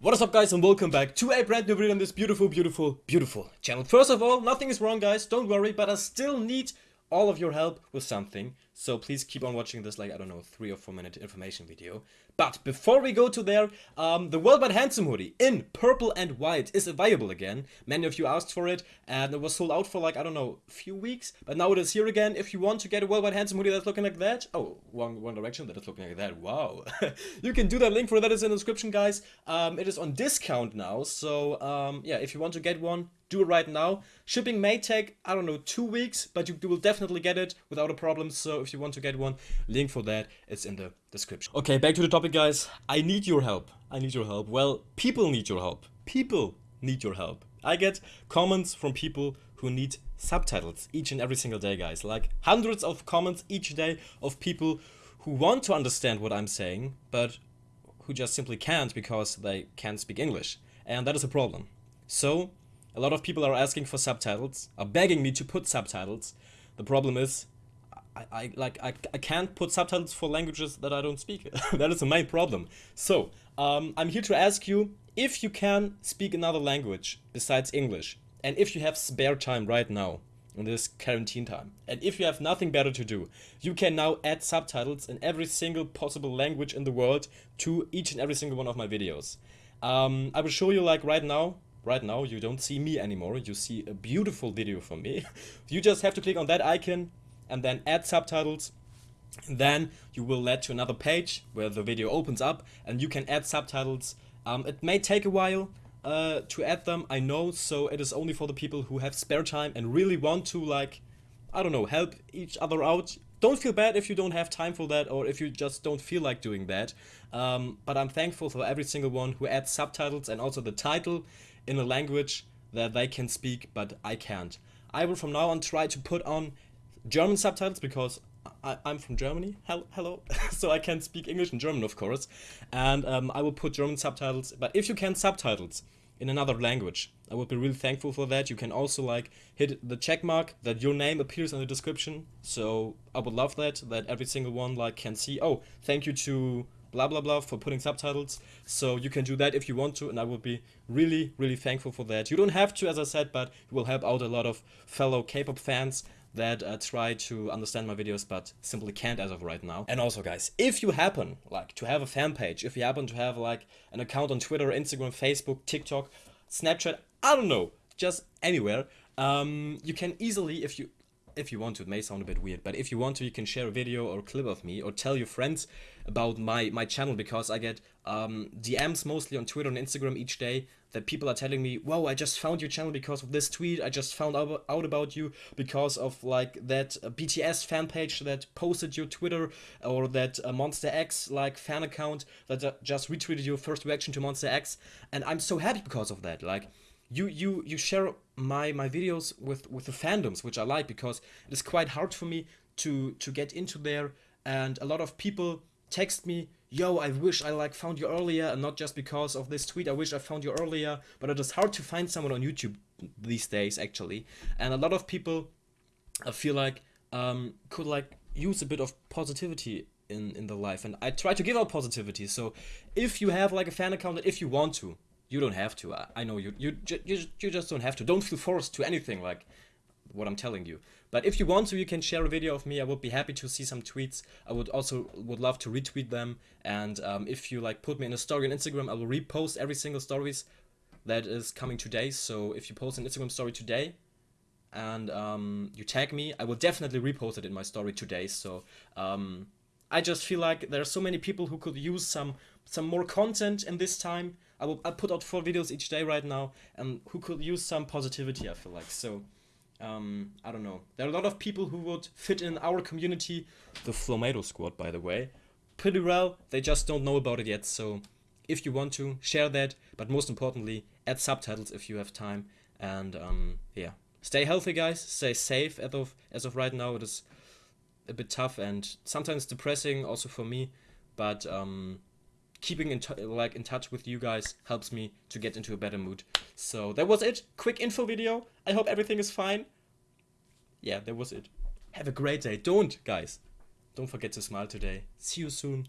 What is up guys and welcome back to a brand new video on this beautiful, beautiful, beautiful channel. First of all, nothing is wrong guys, don't worry, but I still need all of your help with something. So please keep on watching this like, I don't know, 3 or 4 minute information video. But before we go to there, um, the Worldwide Handsome hoodie in purple and white is available again. Many of you asked for it and it was sold out for like, I don't know, a few weeks. But now it is here again. If you want to get a Worldwide Handsome hoodie that's looking like that. Oh, wrong, wrong direction. That is looking like that. Wow. you can do that. Link for that is in the description, guys. Um, it is on discount now. So um, yeah, if you want to get one, do it right now. Shipping may take, I don't know, two weeks, but you, you, will definitely get it without a problem. So if you want to get one, link for that is in the description. Okay, back to the topic, guys. I need your help. I need your help. Well, people need your help. People need your help. I get comments from people who need subtitles each and every single day, guys. Like hundreds of comments each day of people who want to understand what I'm saying, but who just simply can't because they can't speak English. And that is a problem. So a lot of people are asking for subtitles, are begging me to put subtitles. The problem is, I, I like I, I can't put subtitles for languages that I don't speak. that is the main problem. So, um, I'm here to ask you if you can speak another language besides English, and if you have spare time right now in this quarantine time, and if you have nothing better to do, you can now add subtitles in every single possible language in the world to each and every single one of my videos. Um, I will show you like right now right now you don't see me anymore, you see a beautiful video from me. you just have to click on that icon and then add subtitles. Then you will lead to another page where the video opens up and you can add subtitles. Um, it may take a while uh, to add them, I know, so it is only for the people who have spare time and really want to like, I don't know, help each other out. Don't feel bad if you don't have time for that or if you just don't feel like doing that. Um, but I'm thankful for every single one who adds subtitles and also the title in a language that they can speak but I can't. I will from now on try to put on German subtitles because I, am from Germany, hello, so I can speak English and German of course, and um, I will put German subtitles, but if you can subtitles in another language, I would be really thankful for that. You can also like hit the check mark that your name appears in the description, so I would love that, that every single one like can see, oh, thank you to blah blah blah for putting subtitles so you can do that if you want to and I would be really really thankful for that you don't have to as I said but you will help out a lot of fellow K-pop fans that uh, try to understand my videos but simply can't as of right now. And also guys, if you happen like to have a fan page, if you happen to have like an account on Twitter, Instagram, Facebook, TikTok, Snapchat, I don't know, just anywhere, um, you can easily, if you if you want to, it may sound a bit weird, but if you want to, you can share a video or a clip of me or tell your friends about my, my channel because I get um, DMs mostly on Twitter and Instagram each day that people are telling me, wow, I just found your channel because of this tweet, I just found out, out about you because of like that uh, BTS fan page that posted your Twitter or that uh, Monsta X like fan account that uh, just retweeted your first reaction to Monsta X. And I'm so happy because of that, like you you you share my my videos with with the fandoms which I like because it is quite hard for me to to get into there. And a lot of people text me yo I wish I like found you earlier and not just because of this tweet I wish I found you earlier but it is hard to find someone on YouTube these days actually. And a lot of people I feel like um, could like use a bit of positivity in in the life. And I try to give out positivity. So if you have like a fan account if you want to you don't have to. I, I know you, you, you, you just don't have to. Don't feel forced to anything like what I'm telling you. But if you want to, you can share a video of me. I would be happy to see some tweets. I would also would love to retweet them. And um, if you like put me in a story on Instagram, I will repost every single stories that is coming today. So if you post an Instagram story today and um, you tag me, I will definitely repost it in my story today. So um, I just feel like there are so many people who could use some some more content in this time I will I put out four videos each day right now, and who could use some positivity. I feel like so. Um, I don't know. There are a lot of people who would fit in our community, the Flomado Squad, by the way, pretty well. They just don't know about it yet. So, if you want to share that, but most importantly, add subtitles if you have time. And um, yeah, stay healthy, guys. Stay safe. As of as of right now, it is a bit tough and sometimes depressing, also for me. But um, keeping in like in touch with you guys helps me to get into a better mood. So that was it. Quick info video. I hope everything is fine. Yeah, that was it. Have a great day. Don't, guys. Don't forget to smile today. See you soon.